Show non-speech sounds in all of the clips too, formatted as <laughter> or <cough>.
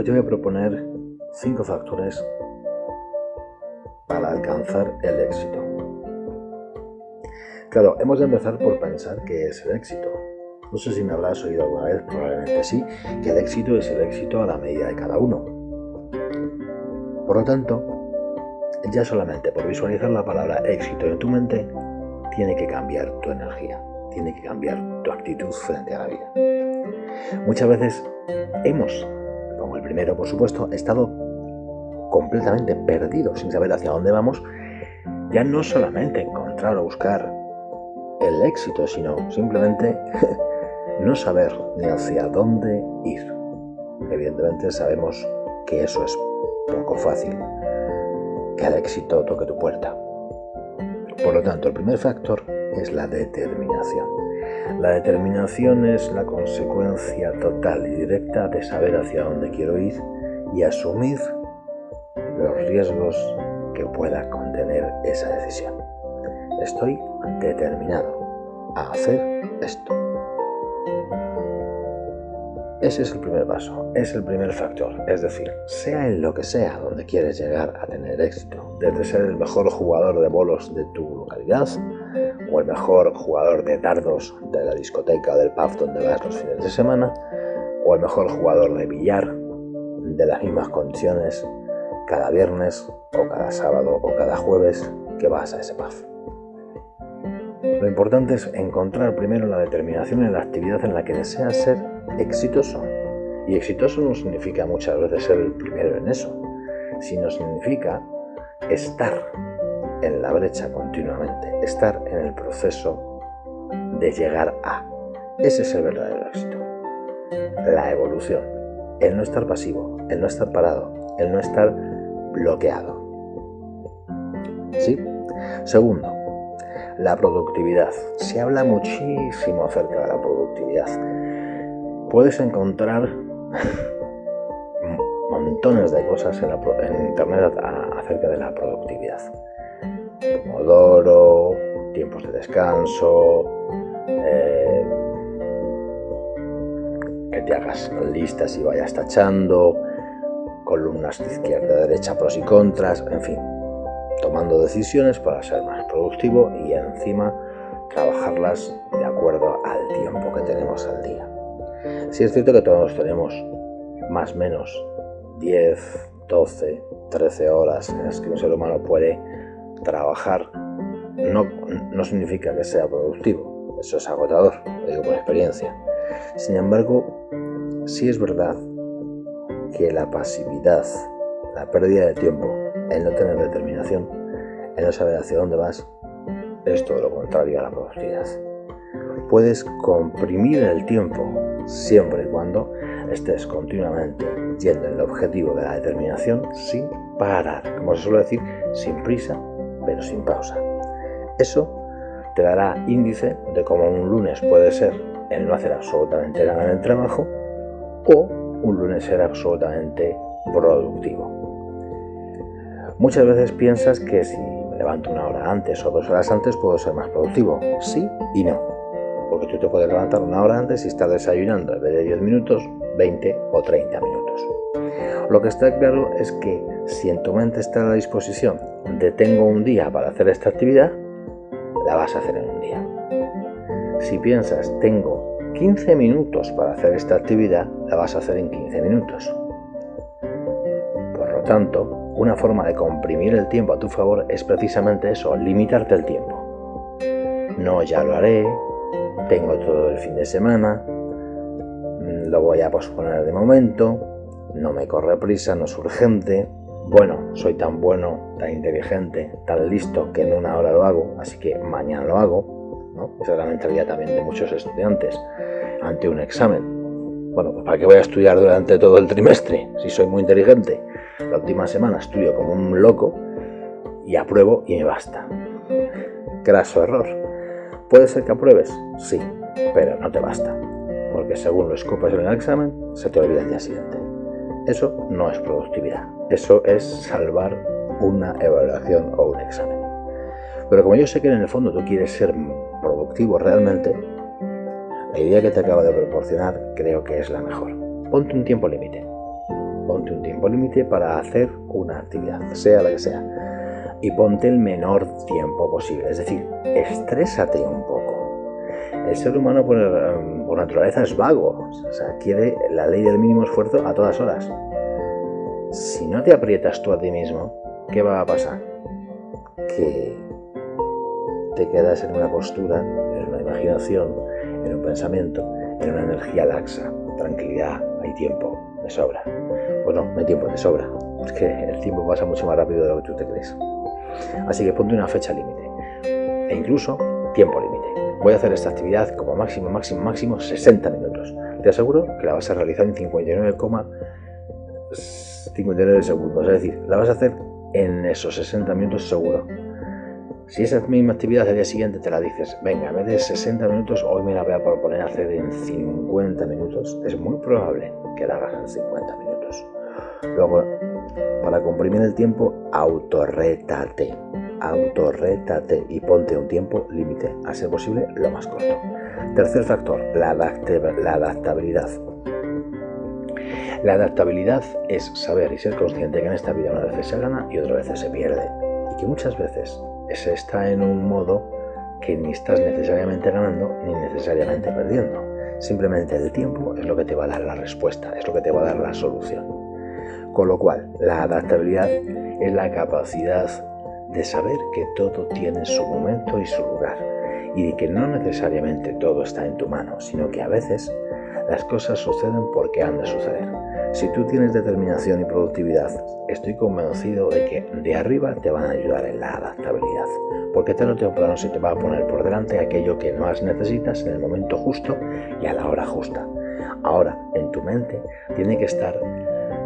Hoy te voy a proponer cinco factores para alcanzar el éxito. Claro, hemos de empezar por pensar qué es el éxito. No sé si me habrás oído alguna vez, probablemente sí, que el éxito es el éxito a la medida de cada uno. Por lo tanto, ya solamente por visualizar la palabra éxito en tu mente, tiene que cambiar tu energía, tiene que cambiar tu actitud frente a la vida. Muchas veces hemos el primero, por supuesto, he estado completamente perdido sin saber hacia dónde vamos, ya no solamente encontrar o buscar el éxito, sino simplemente <laughs> no saber ni hacia dónde ir. Evidentemente sabemos que eso es poco fácil, que el éxito toque tu puerta. Por lo tanto, el primer factor es la determinación. La determinación es la consecuencia total y directa de saber hacia dónde quiero ir y asumir los riesgos que pueda contener esa decisión. Estoy determinado a hacer esto. Ese es el primer paso, es el primer factor. Es decir, sea en lo que sea donde quieres llegar a tener éxito, desde ser el mejor jugador de bolos de tu localidad, o el mejor jugador de dardos de la discoteca o del pub donde vas los fines de semana, o el mejor jugador de billar de las mismas condiciones cada viernes o cada sábado o cada jueves que vas a ese pub. Lo importante es encontrar primero la determinación en la actividad en la que deseas ser exitoso. Y exitoso no significa muchas veces ser el primero en eso, sino significa estar en la brecha continuamente, estar en el proceso de llegar a. Ese es el verdadero éxito. La evolución, el no estar pasivo, el no estar parado, el no estar bloqueado. ¿Sí? Segundo, la productividad. Se habla muchísimo acerca de la productividad. Puedes encontrar <laughs> montones de cosas en, internet acerca de la productividad. Pomodoro, tiempos de descanso, eh, que te hagas listas y vayas tachando, columnas de izquierda, derecha, pros y contras, en fin, tomando decisiones para ser más productivo y encima trabajarlas de acuerdo al tiempo que tenemos al día. Si es cierto que todos tenemos más o menos 10, 12, 13 horas en las que un ser humano puede trabajar no, no significa que sea productivo, eso es agotador, lo digo por experiencia. Sin embargo, sí es verdad que la pasividad, la pérdida de tiempo, el no tener determinación, el no saber hacia dónde vas, es todo lo contrario a la productividad. Puedes comprimir el tiempo siempre y cuando estés continuamente yendo en el objetivo de la determinación sin parar, como se suele decir, sin prisa pero sin pausa. Eso te dará índice de cómo un lunes puede ser el no hacer absolutamente nada en el trabajo o un lunes ser absolutamente productivo. Muchas veces piensas que si me levanto una hora antes o dos horas antes puedo ser más productivo. Sí y no. Porque tú te puedes levantar una hora antes y estar desayunando en vez de 10 minutos, 20 o 30 minutos. Lo que está claro es que si en tu mente está a la disposición tengo un día para hacer esta actividad, la vas a hacer en un día. Si piensas tengo 15 minutos para hacer esta actividad, la vas a hacer en 15 minutos. Por lo tanto, una forma de comprimir el tiempo a tu favor es precisamente eso, limitarte el tiempo. No, ya lo haré, tengo todo el fin de semana, lo voy a posponer de momento, no me corre prisa, no es urgente. Bueno, soy tan bueno, tan inteligente, tan listo que en una hora lo hago, así que mañana lo hago. ¿no? Esa es la mentalidad también de muchos estudiantes ante un examen. Bueno, pues ¿para qué voy a estudiar durante todo el trimestre si soy muy inteligente? La última semana estudio como un loco y apruebo y me basta. Graso error. ¿Puede ser que apruebes? Sí, pero no te basta, porque según lo escupas en el examen, se te olvida el día siguiente. Eso no es productividad, eso es salvar una evaluación o un examen. Pero como yo sé que en el fondo tú quieres ser productivo realmente, la idea que te acabo de proporcionar creo que es la mejor. Ponte un tiempo límite. ponte un tiempo límite para hacer una actividad, sea la que sea. Y ponte el menor tiempo posible. Es decir, estrésate un poco. El ser humano por, por naturaleza es vago. O sea, quiere la ley del mínimo esfuerzo a todas horas. Si no te aprietas tú a ti mismo, ¿qué va a pasar? Que te quedas en una postura, en una imaginación, en un pensamiento, en una energía laxa, tranquilidad, hay tiempo, de sobra. Pues no, no hay tiempo, de sobra. Es que el tiempo pasa mucho más rápido de lo que tú te crees. Así que ponte una fecha límite. E incluso tiempo límite. Voy a hacer esta actividad como máximo, máximo, máximo 60 minutos. Te aseguro que la vas a realizar en 59,59 segundos. Es decir, la vas a hacer en esos 60 minutos seguro. Si esa misma actividad al día siguiente te la dices, venga, en vez de 60 minutos, hoy me la voy a proponer hacer en 50 minutos, es muy probable que la hagas en 50 minutos. Luego, para comprimir el tiempo, autorrétate. Autorrétate y ponte un tiempo límite, a ser posible lo más corto. Tercer factor, la, la adaptabilidad. La adaptabilidad es saber y ser consciente que en esta vida una vez se gana y otra vez se pierde. Y que muchas veces se está en un modo que ni estás necesariamente ganando ni necesariamente perdiendo. Simplemente el tiempo es lo que te va a dar la respuesta, es lo que te va a dar la solución. Con lo cual, la adaptabilidad es la capacidad de saber que todo tiene su momento y su lugar y de que no necesariamente todo está en tu mano, sino que a veces las cosas suceden porque han de suceder. Si tú tienes determinación y productividad, estoy convencido de que de arriba te van a ayudar en la adaptabilidad, porque tarde o temprano se te va a poner por delante aquello que más necesitas en el momento justo y a la hora justa. Ahora, en tu mente tiene que estar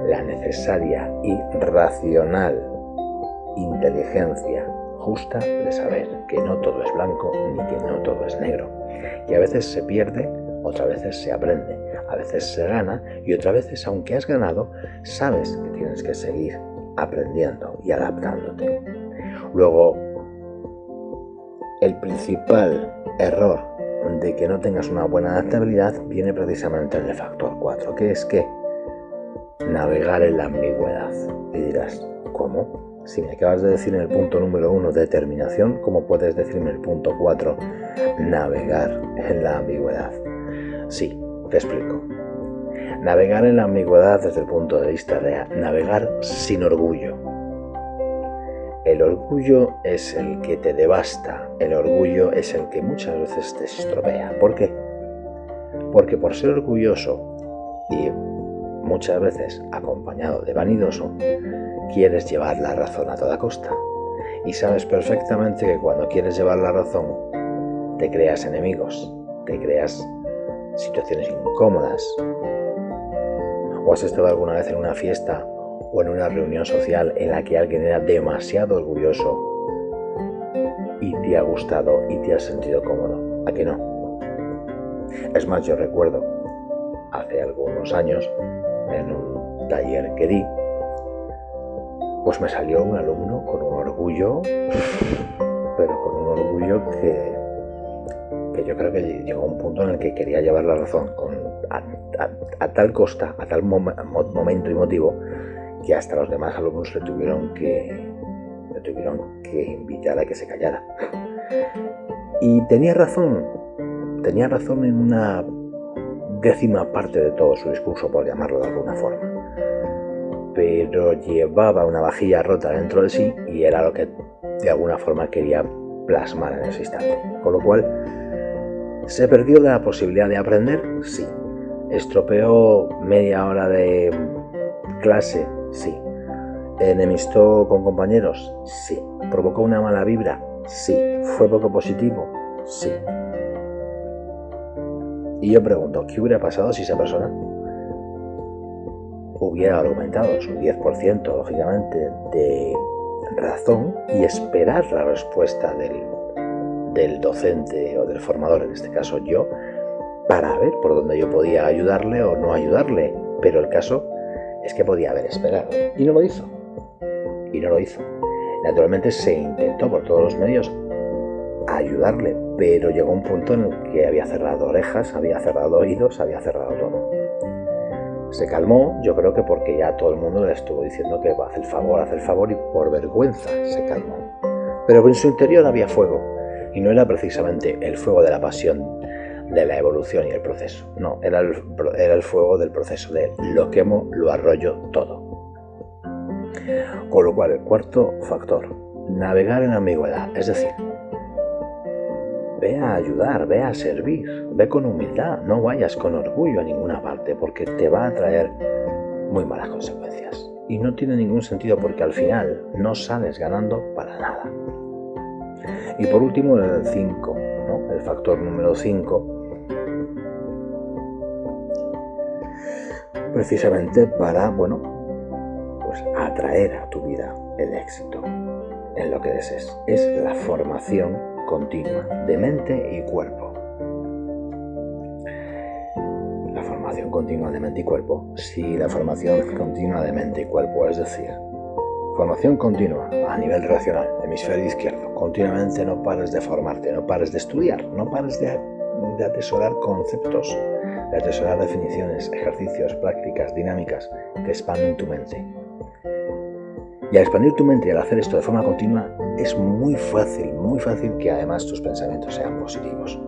la necesaria y racional inteligencia justa de saber que no todo es blanco ni que no todo es negro. Y a veces se pierde, otras veces se aprende a veces se gana y otras veces, aunque has ganado, sabes que tienes que seguir aprendiendo y adaptándote. Luego, el principal error de que no tengas una buena adaptabilidad viene precisamente en el factor 4, que es que navegar en la ambigüedad. Y dirás, ¿cómo? Si me acabas de decir en el punto número 1 determinación, ¿cómo puedes decirme el punto 4 navegar en la ambigüedad? Sí, te explico. Navegar en la ambigüedad desde el punto de vista de navegar sin orgullo. El orgullo es el que te devasta, el orgullo es el que muchas veces te estropea. ¿Por qué? Porque por ser orgulloso y muchas veces acompañado de vanidoso, quieres llevar la razón a toda costa. Y sabes perfectamente que cuando quieres llevar la razón, te creas enemigos, te creas situaciones incómodas. ¿O has estado alguna vez en una fiesta o en una reunión social en la que alguien era demasiado orgulloso y te ha gustado y te has sentido cómodo? ¿A que no? Es más, yo recuerdo hace algunos años en un taller que di, pues me salió un alumno con un orgullo, pero con un orgullo que que yo creo que llegó un punto en el que quería llevar la razón a, tal costa, a tal momento y motivo, que hasta los demás alumnos le tuvieron que, le tuvieron que invitar a que se callara. Y tenía razón, tenía razón en una décima parte de todo su discurso, por llamarlo de alguna forma. Pero llevaba una vajilla rota dentro de sí y era lo que de alguna forma quería plasmar en ese instante. Con lo cual, ¿Se perdió la posibilidad de aprender? Sí. ¿Estropeó media hora de clase? Sí. ¿Enemistó con compañeros? Sí. ¿Provocó una mala vibra? Sí. ¿Fue poco positivo? Sí. Y yo pregunto, ¿qué hubiera pasado si esa persona hubiera argumentado su 10%, lógicamente, de razón y esperar la respuesta del del docente o del formador, en este caso yo, para ver por dónde yo podía ayudarle o no ayudarle. Pero el caso es que podía haber esperado. Y no lo hizo. Y no lo hizo. Naturalmente se intentó por todos los medios ayudarle, pero llegó un punto en el que había cerrado orejas, había cerrado oídos, había cerrado todo. Se calmó, yo creo que porque ya todo el mundo le estuvo diciendo que va hacer el favor, hacer el favor y por vergüenza se calmó. Pero en su interior había fuego y no era precisamente el fuego de la pasión de la evolución y el proceso. No, era el, era el fuego del proceso de lo quemo, lo arroyo todo. Con lo cual, el cuarto factor, navegar en ambigüedad, es decir, ve a ayudar, ve a servir, ve con humildad, no vayas con orgullo a ninguna parte porque te va a traer muy malas consecuencias. Y no tiene ningún sentido porque al final no sales ganando para nada. Y por último, el 5, el factor número 5, precisamente para, bueno, pues atraer a tu vida el éxito en lo que desees. Es la formación continua de mente y cuerpo. La formación continua de mente y cuerpo. Sí, la formación continua de mente y cuerpo, es decir, formación continua a nivel racional, hemisferio izquierdo. Continuamente no pares de formarte, no pares de estudiar, no pares de, de atesorar conceptos de atesorar definiciones, ejercicios, prácticas, dinámicas que expanden tu mente. Y al expandir tu mente y al hacer esto de forma continua, es muy fácil, muy fácil que además tus pensamientos sean positivos,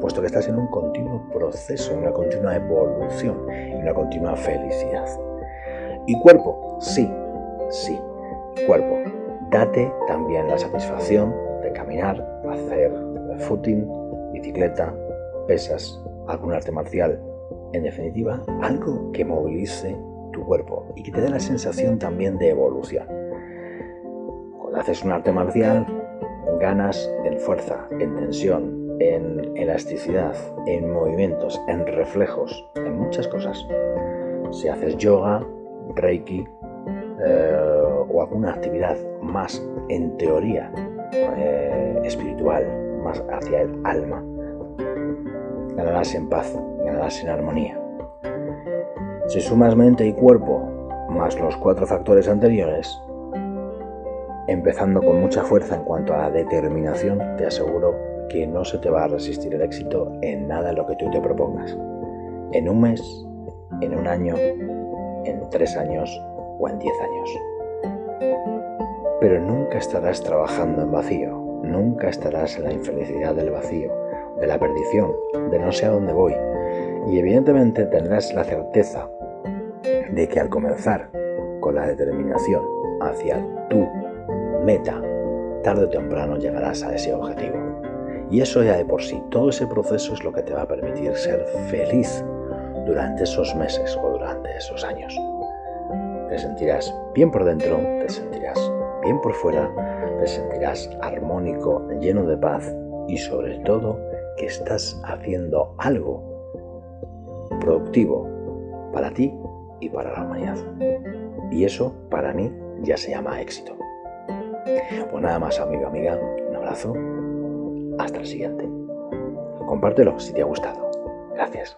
puesto que estás en un continuo proceso, en una continua evolución, en una continua felicidad. Y cuerpo, sí, sí, cuerpo. Date también la satisfacción de caminar, hacer footing, bicicleta, pesas, algún arte marcial. En definitiva, algo que movilice tu cuerpo y que te dé la sensación también de evolución. Haces un arte marcial, ganas en fuerza, en tensión, en elasticidad, en movimientos, en reflejos, en muchas cosas. Si haces yoga, reiki eh, o alguna actividad más en teoría eh, espiritual, más hacia el alma, ganarás en paz, ganarás en armonía. Si sumas mente y cuerpo más los cuatro factores anteriores, empezando con mucha fuerza en cuanto a la determinación, te aseguro que no se te va a resistir el éxito en nada lo que tú te propongas. En un mes, en un año, en tres años o en diez años. Pero nunca estarás trabajando en vacío, nunca estarás en la infelicidad del vacío, de la perdición, de no sé a dónde voy. Y evidentemente tendrás la certeza de que al comenzar con la determinación hacia tu meta, tarde o temprano llegarás a ese objetivo. Y eso ya de por sí, todo ese proceso es lo que te va a permitir ser feliz durante esos meses o durante esos años. Te sentirás bien por dentro, te sentirás bien por fuera, te sentirás armónico, lleno de paz y sobre todo que estás haciendo algo productivo para ti y para la humanidad. Y eso para mí ya se llama éxito. Pues nada más, amigo, amiga, un abrazo. Hasta el siguiente. Compártelo si te ha gustado. Gracias.